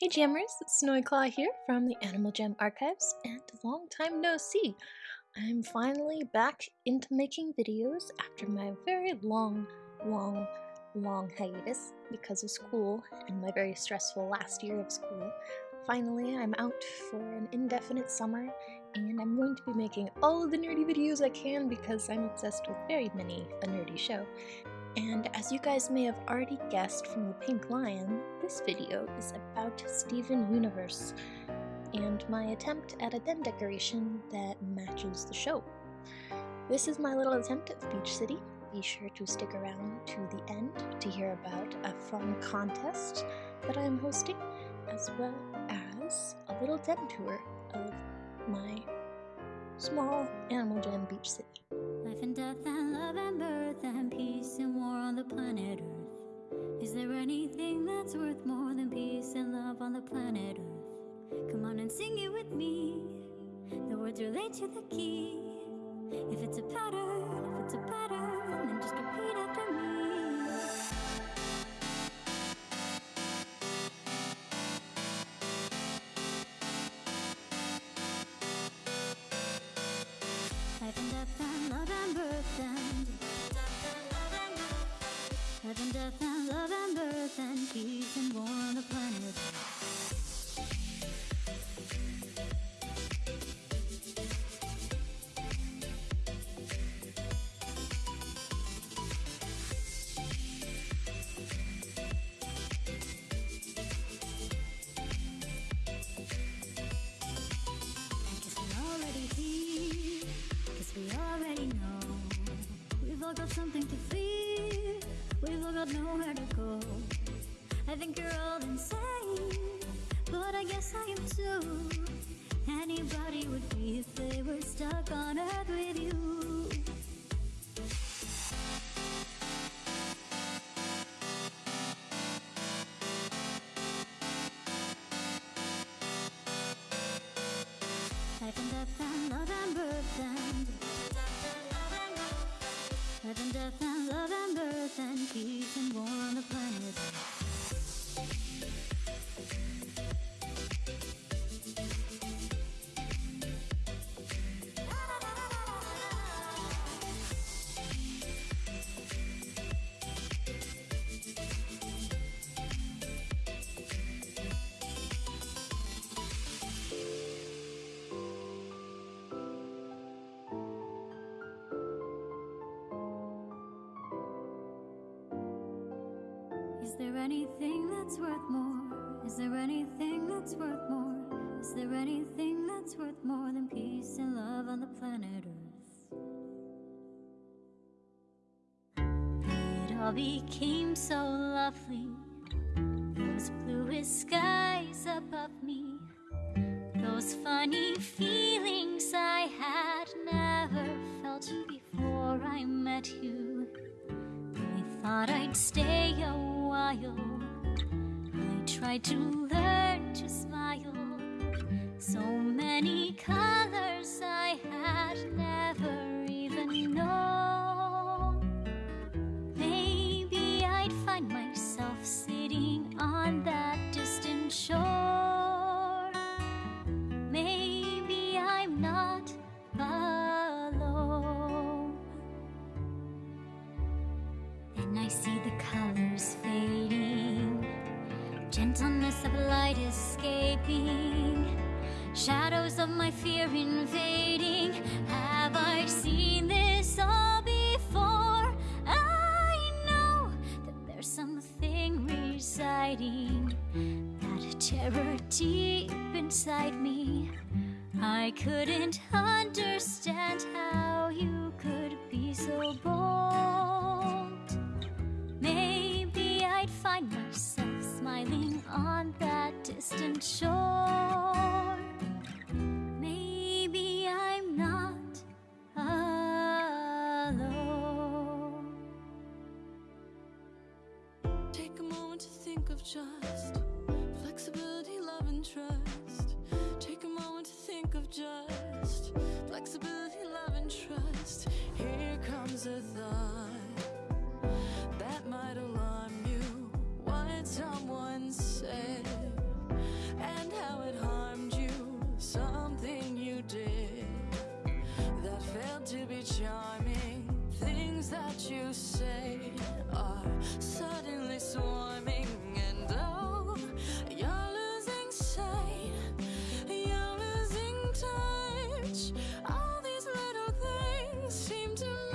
Hey Jammers, it's Snowy Claw here from the Animal Jam Archives, and long time no see! I'm finally back into making videos after my very long, long, long hiatus because of school and my very stressful last year of school. Finally, I'm out for an indefinite summer, and I'm going to be making all of the nerdy videos I can because I'm obsessed with very many a nerdy show. And as you guys may have already guessed from the pink lion, this video is about Steven Universe and my attempt at a den decoration that matches the show. This is my little attempt at Beach City. Be sure to stick around to the end to hear about a fun contest that I am hosting, as well as a little den tour of my small Animal Jam Beach City. Life and death and love and birth and peace and war on the planet Earth. Is there anything that's worth more than peace and love on the planet Earth? Come on and sing it with me. The words relate to the key. If it's a pattern, if it's a pattern, then just repeat after and death and love and birth and peace and war the planet. We've nowhere to go. I think you're all insane, but I guess I am too. Anybody would be if they were stuck on earth with you. Love and birth and peace and war on the planet. Is there anything that's worth more? Is there anything that's worth more? Is there anything that's worth more than peace and love on the planet Earth? It all became so lovely. Those bluest skies above me. Those funny feelings I had never felt before I met you. I thought I'd stay a while. I tried to learn to smile. So many colors I had never even known. Maybe I'd find myself sitting on that distant shore. Maybe I'm not alone. Then I see the colors gentleness of light escaping, shadows of my fear invading. Have I seen this all before? I know that there's something residing, that terror deep inside me. I couldn't understand how you of just flexibility, love, and trust. Take a moment to think of just flexibility, love, and trust. Here comes a thought that might alarm you. What someone said and how it harmed you. Something you did that failed to be charming. Things that you said. to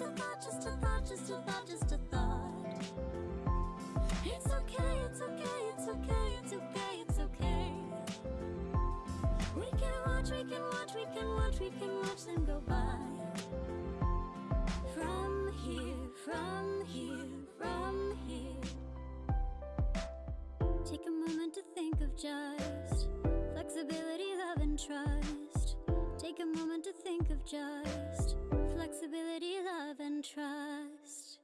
just a thought, just a thought, just a thought, just a thought. It's okay, it's okay, it's okay, it's okay, it's okay. We can watch, we can watch, we can watch, we can watch them go by. From here, from here, from here. Take a moment to think of just flexibility, love, and trust. Take a moment to think of just and trust.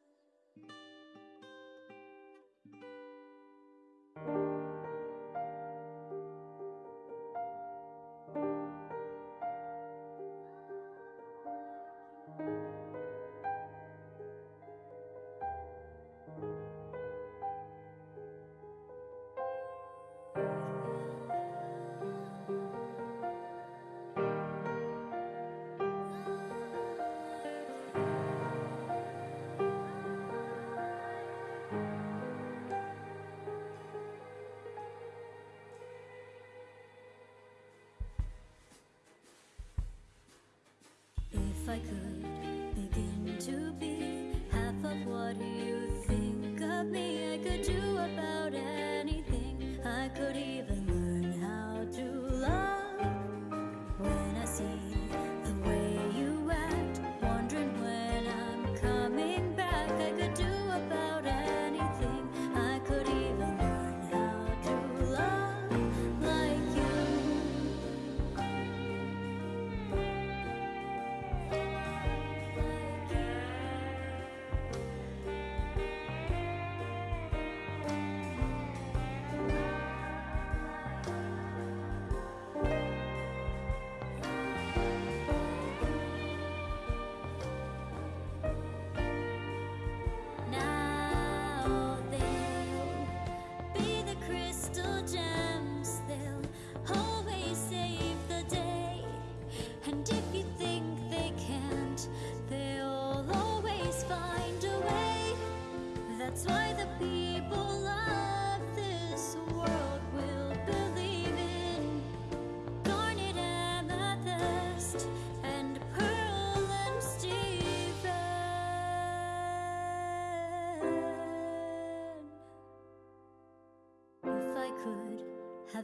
If I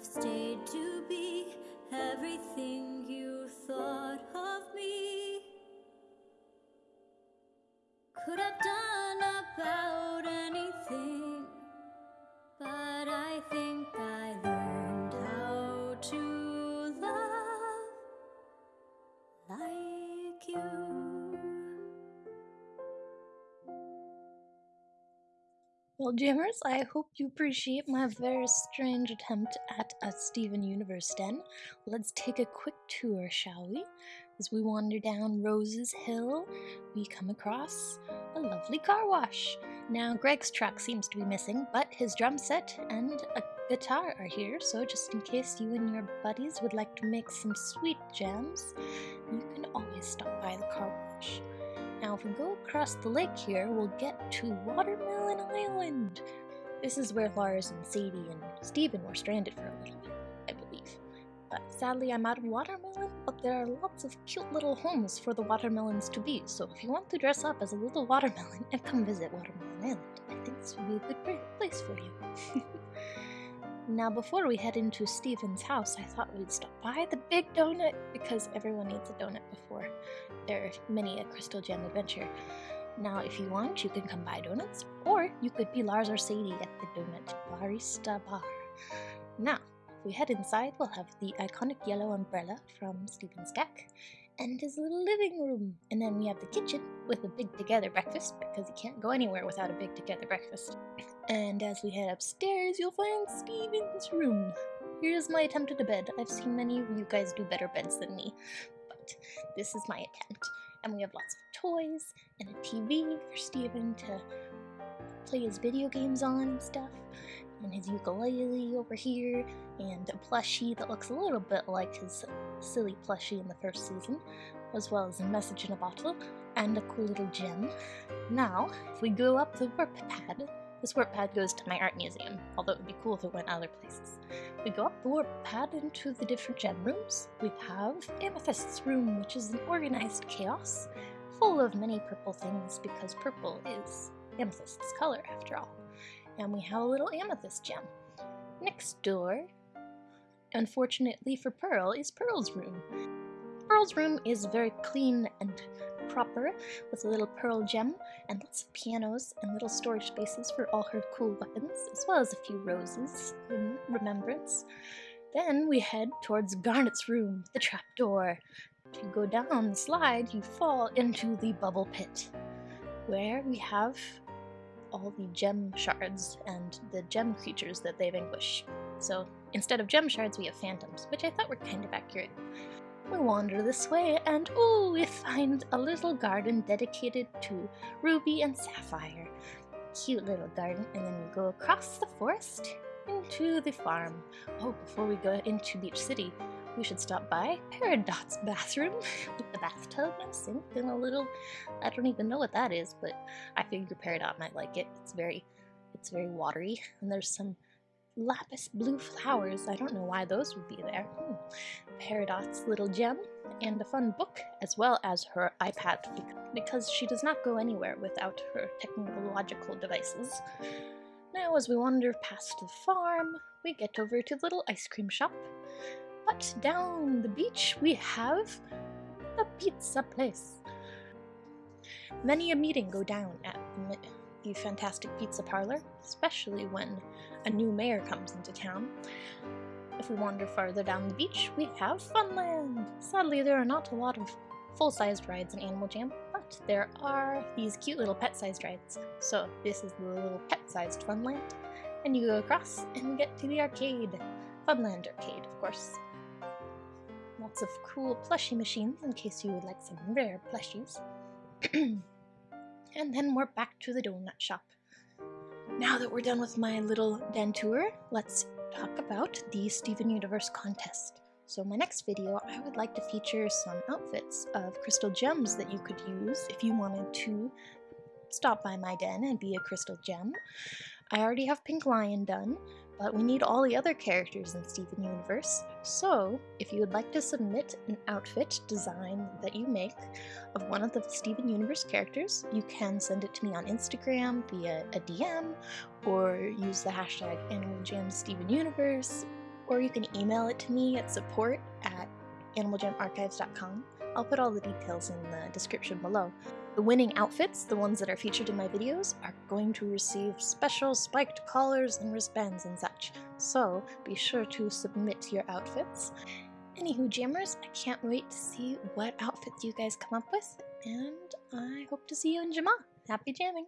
have stayed to be everything you thought of me, could have done about anything, but I think I learned how to love like you. Well, Jammers, I hope you appreciate my very strange attempt at a Steven Universe den. Let's take a quick tour, shall we? As we wander down Rose's Hill, we come across a lovely car wash. Now, Greg's truck seems to be missing, but his drum set and a guitar are here, so just in case you and your buddies would like to make some sweet jams, you can always stop by the car wash. Now, if we go across the lake here, we'll get to Watermelon Island. This is where Lars and Sadie and Steven were stranded for a little bit, I believe. But sadly, I'm out of watermelon, but there are lots of cute little homes for the watermelons to be, so if you want to dress up as a little watermelon and come visit Watermelon Island, I think this would be a good place for you. Now, before we head into Steven's house, I thought we'd stop by the Big Donut because everyone needs a donut before their mini a Crystal Gem adventure. Now, if you want, you can come buy donuts, or you could be Lars or Sadie at the Donut Barista Bar. Now, if we head inside, we'll have the iconic yellow umbrella from Steven's deck, and his little living room. And then we have the kitchen with a big together breakfast because you can't go anywhere without a big together breakfast. And as we head upstairs, you'll find Steven's room. Here's my attempt at a bed. I've seen many of you guys do better beds than me, but this is my attempt. And we have lots of toys and a TV for Steven to play his video games on and stuff. And his ukulele over here, and a plushie that looks a little bit like his silly plushie in the first season, as well as a message in a bottle and a cool little gem. Now, if we go up the warp pad, this warp pad goes to my art museum, although it would be cool if it went other places. We go up the warp pad into the different gem rooms. We have Amethyst's room, which is an organized chaos, full of many purple things because purple is Amethyst's color after all. And we have a little amethyst gem. Next door, unfortunately for Pearl, is Pearl's room. Pearl's room is very clean and proper with a little pearl gem and lots of pianos and little storage spaces for all her cool weapons, as well as a few roses in remembrance. Then we head towards Garnet's room, the trapdoor. If you go down the slide, you fall into the bubble pit, where we have all the gem shards and the gem creatures that they vanquish. So instead of gem shards, we have phantoms, which I thought were kind of accurate. We wander this way, and oh, we find a little garden dedicated to Ruby and Sapphire. Cute little garden, and then we go across the forest into the farm. Oh, before we go into Beach City, we should stop by Peridot's bathroom with the bathtub and sink and a little I don't even know what that is, but I figure Peridot might like it. It's very it's very watery and there's some lapis blue flowers. I don't know why those would be there. Hmm. Peridot's little gem and a fun book, as well as her iPad, because she does not go anywhere without her technological devices. Now, as we wander past the farm, we get over to the little ice cream shop. But down the beach, we have the pizza place. Many a meeting go down at the Fantastic Pizza Parlor, especially when a new mayor comes into town. If we wander farther down the beach, we have Funland! Sadly, there are not a lot of full-sized rides in Animal Jam, but there are these cute little pet-sized rides. So this is the little pet-sized Funland, and you go across and get to the arcade. Funland Arcade, of course. Lots of cool plushie machines in case you would like some rare plushies. and then we're back to the donut shop. Now that we're done with my little den tour, let's talk about the Steven Universe contest. So in my next video, I would like to feature some outfits of crystal gems that you could use if you wanted to stop by my den and be a crystal gem. I already have Pink Lion done, but we need all the other characters in Steven Universe. So, if you would like to submit an outfit design that you make of one of the Steven Universe characters, you can send it to me on Instagram via a DM, or use the hashtag AnimalJamStevenUniverse, or you can email it to me at support at animaljamarchives.com. I'll put all the details in the description below. The winning outfits, the ones that are featured in my videos, are going to receive special spiked collars and wristbands and such, so be sure to submit your outfits. Anywho, jammers, I can't wait to see what outfits you guys come up with, and I hope to see you in Jamaa. Happy jamming!